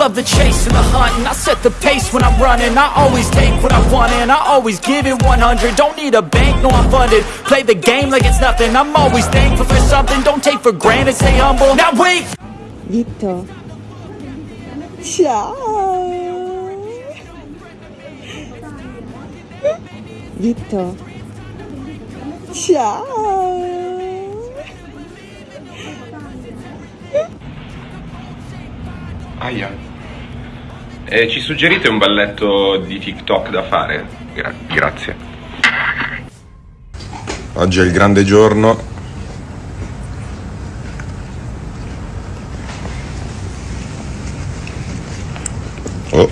love the chase and the hunt And I set the pace when I'm running I always take what I want and I always give it 100 Don't need a bank, no I'm funded Play the game like it's nothing I'm always thankful for something Don't take for granted, stay humble Now wait! Dito. Ciao. Dito. Ciao. Aia. E ci suggerite un balletto di TikTok da fare? Gra- grazie. Oggi è il grande giorno. Oh.